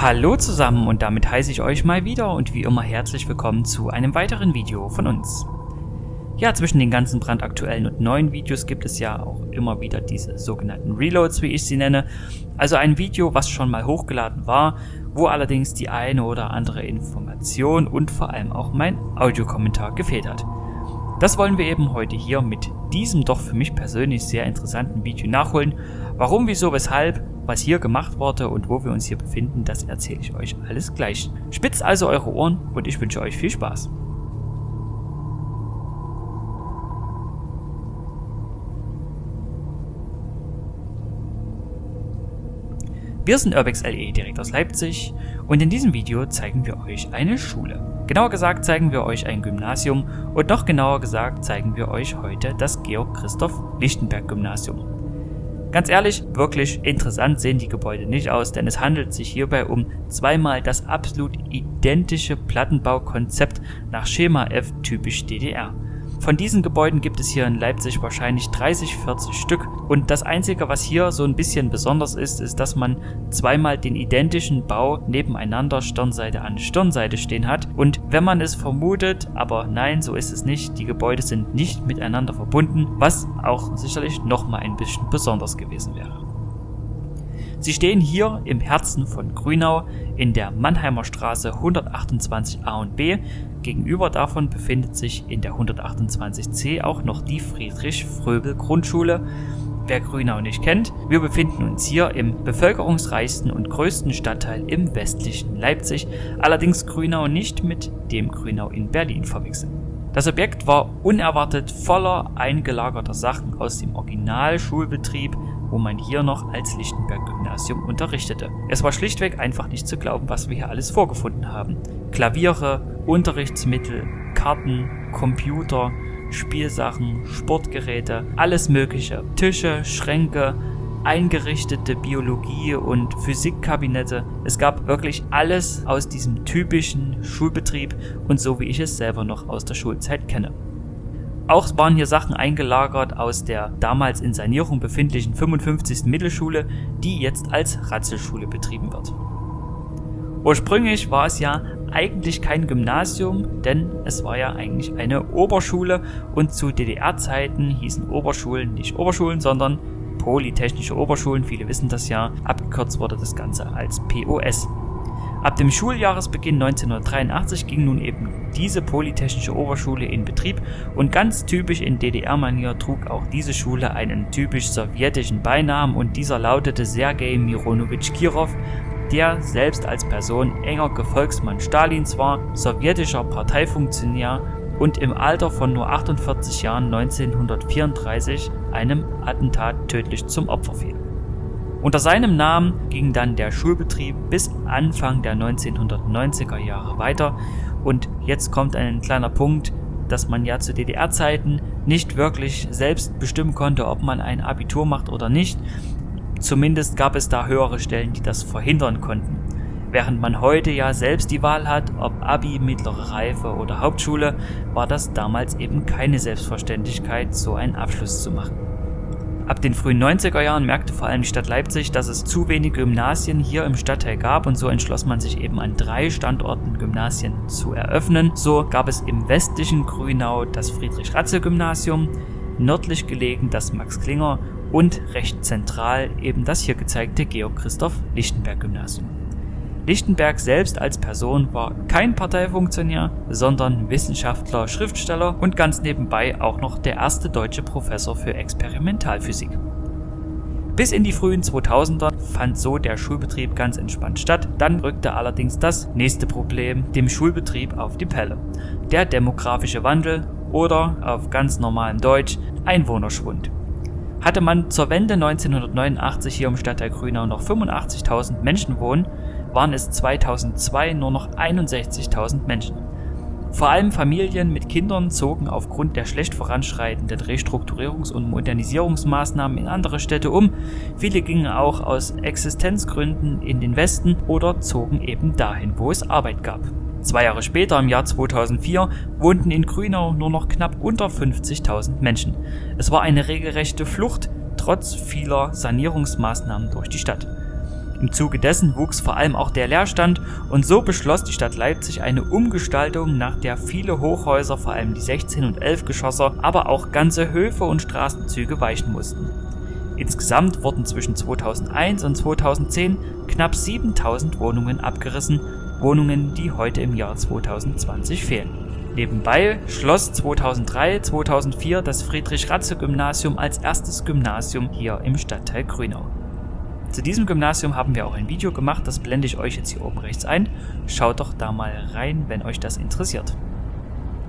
Hallo zusammen und damit heiße ich euch mal wieder und wie immer herzlich willkommen zu einem weiteren Video von uns. Ja, zwischen den ganzen brandaktuellen und neuen Videos gibt es ja auch immer wieder diese sogenannten Reloads, wie ich sie nenne. Also ein Video, was schon mal hochgeladen war, wo allerdings die eine oder andere Information und vor allem auch mein Audiokommentar gefehlt hat. Das wollen wir eben heute hier mit diesem doch für mich persönlich sehr interessanten Video nachholen. Warum, wieso, weshalb, was hier gemacht wurde und wo wir uns hier befinden, das erzähle ich euch alles gleich. Spitzt also eure Ohren und ich wünsche euch viel Spaß. Wir sind Urbex LE direkt aus Leipzig und in diesem Video zeigen wir euch eine Schule. Genauer gesagt zeigen wir euch ein Gymnasium und noch genauer gesagt zeigen wir euch heute das Georg Christoph Lichtenberg Gymnasium. Ganz ehrlich, wirklich interessant sehen die Gebäude nicht aus, denn es handelt sich hierbei um zweimal das absolut identische Plattenbaukonzept nach Schema F typisch DDR. Von diesen Gebäuden gibt es hier in Leipzig wahrscheinlich 30, 40 Stück und das einzige, was hier so ein bisschen besonders ist, ist, dass man zweimal den identischen Bau nebeneinander Stirnseite an Stirnseite stehen hat und wenn man es vermutet, aber nein, so ist es nicht, die Gebäude sind nicht miteinander verbunden, was auch sicherlich nochmal ein bisschen besonders gewesen wäre. Sie stehen hier im Herzen von Grünau in der Mannheimer Straße 128 A und B. Gegenüber davon befindet sich in der 128 C auch noch die Friedrich-Fröbel-Grundschule. Wer Grünau nicht kennt, wir befinden uns hier im bevölkerungsreichsten und größten Stadtteil im westlichen Leipzig, allerdings Grünau nicht mit dem Grünau in Berlin verwechseln. Das Objekt war unerwartet voller eingelagerter Sachen aus dem Originalschulbetrieb wo man hier noch als Lichtenberg-Gymnasium unterrichtete. Es war schlichtweg einfach nicht zu glauben, was wir hier alles vorgefunden haben. Klaviere, Unterrichtsmittel, Karten, Computer, Spielsachen, Sportgeräte, alles mögliche. Tische, Schränke, eingerichtete Biologie- und Physikkabinette. Es gab wirklich alles aus diesem typischen Schulbetrieb und so wie ich es selber noch aus der Schulzeit kenne. Auch waren hier Sachen eingelagert aus der damals in Sanierung befindlichen 55. Mittelschule, die jetzt als Ratzelschule betrieben wird. Ursprünglich war es ja eigentlich kein Gymnasium, denn es war ja eigentlich eine Oberschule und zu DDR-Zeiten hießen Oberschulen nicht Oberschulen, sondern Polytechnische Oberschulen, viele wissen das ja, abgekürzt wurde das Ganze als POS. Ab dem Schuljahresbeginn 1983 ging nun eben diese Polytechnische Oberschule in Betrieb und ganz typisch in DDR-Manier trug auch diese Schule einen typisch sowjetischen Beinamen und dieser lautete Sergei Mironowitsch Kirov, der selbst als Person enger Gefolgsmann Stalins war, sowjetischer Parteifunktionär und im Alter von nur 48 Jahren 1934 einem Attentat tödlich zum Opfer fiel. Unter seinem Namen ging dann der Schulbetrieb bis Anfang der 1990er Jahre weiter und jetzt kommt ein kleiner Punkt, dass man ja zu DDR-Zeiten nicht wirklich selbst bestimmen konnte, ob man ein Abitur macht oder nicht. Zumindest gab es da höhere Stellen, die das verhindern konnten. Während man heute ja selbst die Wahl hat, ob Abi, mittlere Reife oder Hauptschule, war das damals eben keine Selbstverständlichkeit, so einen Abschluss zu machen. Ab den frühen 90er Jahren merkte vor allem die Stadt Leipzig, dass es zu wenige Gymnasien hier im Stadtteil gab und so entschloss man sich eben an drei Standorten Gymnasien zu eröffnen. So gab es im westlichen Grünau das Friedrich-Ratze-Gymnasium, nördlich gelegen das Max-Klinger und recht zentral eben das hier gezeigte Georg-Christoph-Lichtenberg-Gymnasium. Lichtenberg selbst als Person war kein Parteifunktionär, sondern Wissenschaftler, Schriftsteller und ganz nebenbei auch noch der erste deutsche Professor für Experimentalphysik. Bis in die frühen 2000er fand so der Schulbetrieb ganz entspannt statt, dann rückte allerdings das nächste Problem dem Schulbetrieb auf die Pelle. Der demografische Wandel oder auf ganz normalem Deutsch Einwohnerschwund. Hatte man zur Wende 1989 hier im Stadtteil Grünau noch 85.000 Menschen wohnen, waren es 2002 nur noch 61.000 Menschen. Vor allem Familien mit Kindern zogen aufgrund der schlecht voranschreitenden Restrukturierungs- und Modernisierungsmaßnahmen in andere Städte um. Viele gingen auch aus Existenzgründen in den Westen oder zogen eben dahin, wo es Arbeit gab. Zwei Jahre später, im Jahr 2004, wohnten in Grünau nur noch knapp unter 50.000 Menschen. Es war eine regelrechte Flucht trotz vieler Sanierungsmaßnahmen durch die Stadt. Im Zuge dessen wuchs vor allem auch der Leerstand und so beschloss die Stadt Leipzig eine Umgestaltung, nach der viele Hochhäuser, vor allem die 16 und 11 Geschosser, aber auch ganze Höfe und Straßenzüge weichen mussten. Insgesamt wurden zwischen 2001 und 2010 knapp 7000 Wohnungen abgerissen, Wohnungen, die heute im Jahr 2020 fehlen. Nebenbei schloss 2003/2004 das Friedrich-Ratze-Gymnasium als erstes Gymnasium hier im Stadtteil Grünau. Zu diesem Gymnasium haben wir auch ein Video gemacht, das blende ich euch jetzt hier oben rechts ein. Schaut doch da mal rein, wenn euch das interessiert.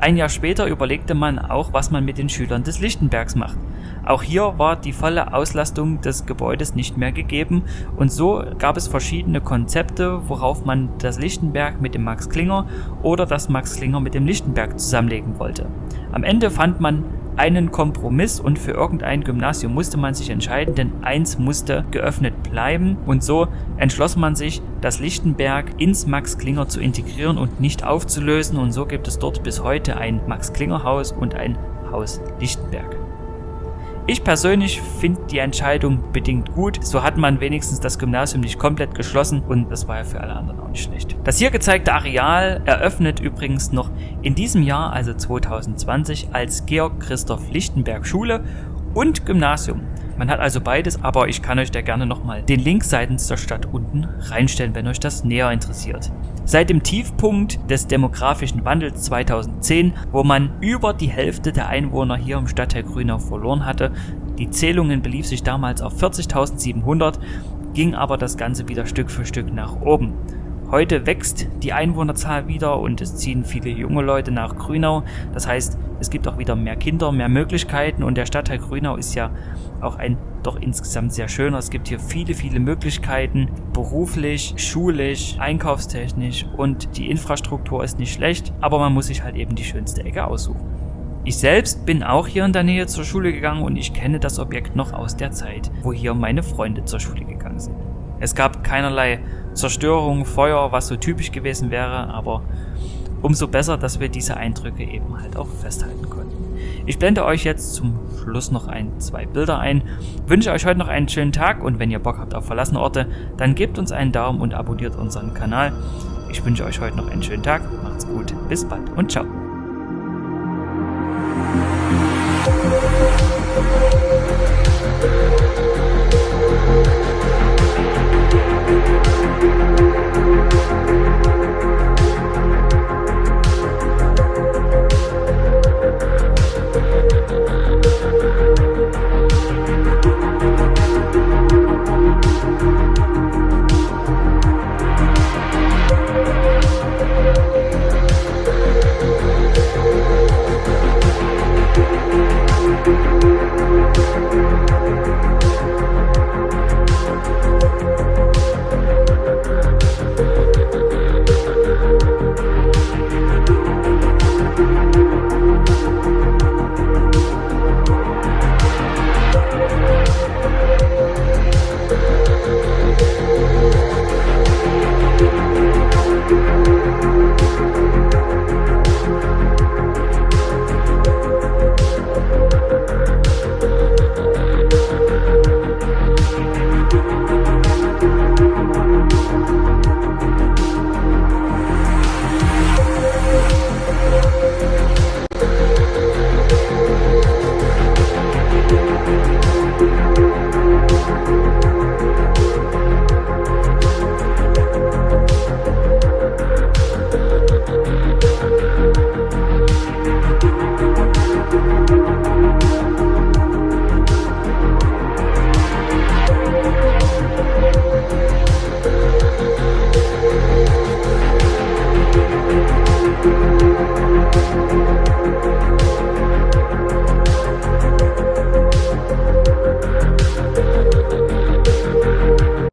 Ein Jahr später überlegte man auch, was man mit den Schülern des Lichtenbergs macht. Auch hier war die volle Auslastung des Gebäudes nicht mehr gegeben und so gab es verschiedene Konzepte, worauf man das Lichtenberg mit dem Max Klinger oder das Max Klinger mit dem Lichtenberg zusammenlegen wollte. Am Ende fand man einen Kompromiss und für irgendein Gymnasium musste man sich entscheiden, denn eins musste geöffnet bleiben und so entschloss man sich, das Lichtenberg ins Max Klinger zu integrieren und nicht aufzulösen und so gibt es dort bis heute ein Max Klinger Haus und ein Haus Lichtenberg. Ich persönlich finde die Entscheidung bedingt gut. So hat man wenigstens das Gymnasium nicht komplett geschlossen und das war ja für alle anderen auch nicht schlecht. Das hier gezeigte Areal eröffnet übrigens noch in diesem Jahr, also 2020, als Georg Christoph Lichtenberg Schule und Gymnasium. Man hat also beides, aber ich kann euch da gerne nochmal den Link seitens der Stadt unten reinstellen, wenn euch das näher interessiert. Seit dem Tiefpunkt des demografischen Wandels 2010, wo man über die Hälfte der Einwohner hier im Stadtteil Grünau verloren hatte, die Zählungen belief sich damals auf 40.700, ging aber das Ganze wieder Stück für Stück nach oben. Heute wächst die Einwohnerzahl wieder und es ziehen viele junge Leute nach Grünau. Das heißt, es gibt auch wieder mehr Kinder, mehr Möglichkeiten und der Stadtteil Grünau ist ja auch ein doch insgesamt sehr schöner. Es gibt hier viele, viele Möglichkeiten, beruflich, schulisch, einkaufstechnisch und die Infrastruktur ist nicht schlecht, aber man muss sich halt eben die schönste Ecke aussuchen. Ich selbst bin auch hier in der Nähe zur Schule gegangen und ich kenne das Objekt noch aus der Zeit, wo hier meine Freunde zur Schule gegangen sind. Es gab keinerlei Zerstörung, Feuer, was so typisch gewesen wäre, aber umso besser, dass wir diese Eindrücke eben halt auch festhalten konnten. Ich blende euch jetzt zum Schluss noch ein, zwei Bilder ein, wünsche euch heute noch einen schönen Tag und wenn ihr Bock habt auf verlassene Orte, dann gebt uns einen Daumen und abonniert unseren Kanal. Ich wünsche euch heute noch einen schönen Tag, macht's gut, bis bald und ciao.